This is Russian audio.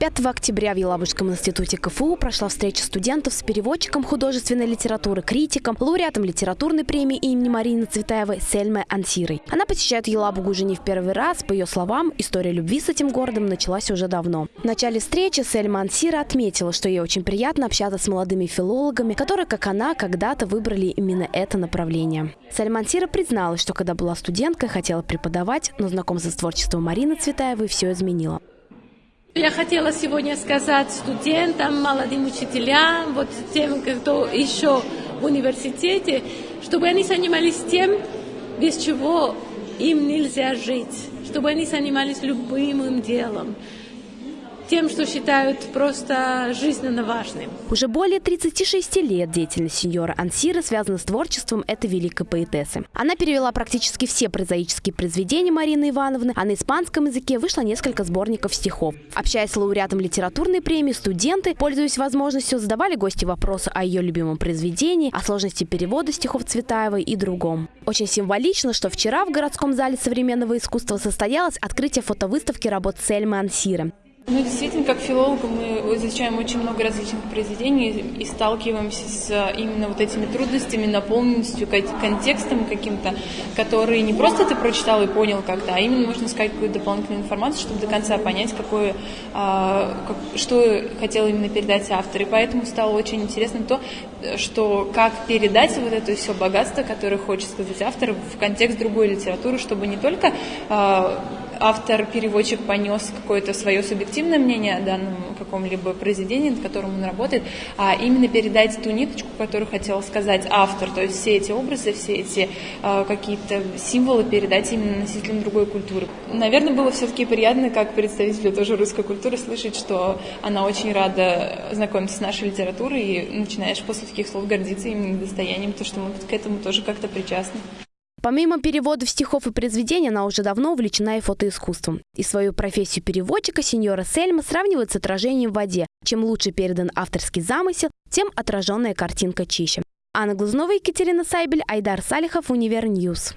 5 октября в Елабужском институте КФУ прошла встреча студентов с переводчиком художественной литературы, критиком, лауреатом литературной премии имени Марины Цветаевой Сельмой Ансирой. Она посещает Елабугу уже не в первый раз. По ее словам, история любви с этим городом началась уже давно. В начале встречи Сельма Ансира отметила, что ей очень приятно общаться с молодыми филологами, которые, как она, когда-то выбрали именно это направление. Сельма Ансира призналась, что когда была студенткой, хотела преподавать, но знакомство с творчеством Марины Цветаевой все изменило. Я хотела сегодня сказать студентам, молодым учителям, вот тем, кто еще в университете, чтобы они занимались тем, без чего им нельзя жить, чтобы они занимались любым делом тем, что считают просто жизненно важным. Уже более 36 лет деятельность сеньора Ансира связана с творчеством этой великой поэтессы. Она перевела практически все прозаические произведения Марины Ивановны, а на испанском языке вышло несколько сборников стихов. Общаясь с лауреатом литературной премии, студенты, пользуясь возможностью, задавали гости вопросы о ее любимом произведении, о сложности перевода стихов Цветаевой и другом. Очень символично, что вчера в городском зале современного искусства состоялось открытие фотовыставки работ Сельмы Ансира. Ну, действительно, как филологи мы изучаем очень много различных произведений и сталкиваемся с э, именно вот этими трудностями, наполненностью, контекстом каким-то, который не просто ты прочитал и понял как-то, а именно нужно искать какую-то дополнительную информацию, чтобы до конца понять, какое, а, как, что хотел именно передать автор. И поэтому стало очень интересно то, что как передать вот это все богатство, которое хочет сказать автор, в контекст другой литературы, чтобы не только а, автор-переводчик понес какое-то свое субъективное мнение о данном каком-либо произведении, над которым он работает, а именно передать ту ниточку, которую хотел сказать автор, то есть все эти образы, все эти э, какие-то символы передать именно носителям другой культуры. Наверное, было все-таки приятно, как представителю тоже русской культуры, слышать, что она очень рада знакомиться с нашей литературой и начинаешь после таких слов гордиться именно достоянием, то, что мы к этому тоже как-то причастны. Помимо переводов стихов и произведений, она уже давно увлечена и фотоискусством. И свою профессию переводчика сеньора Сельма сравнивает с отражением в воде. Чем лучше передан авторский замысел, тем отраженная картинка чище. Анна Глазнова, Екатерина Сайбель, Айдар Салихов, Univer News.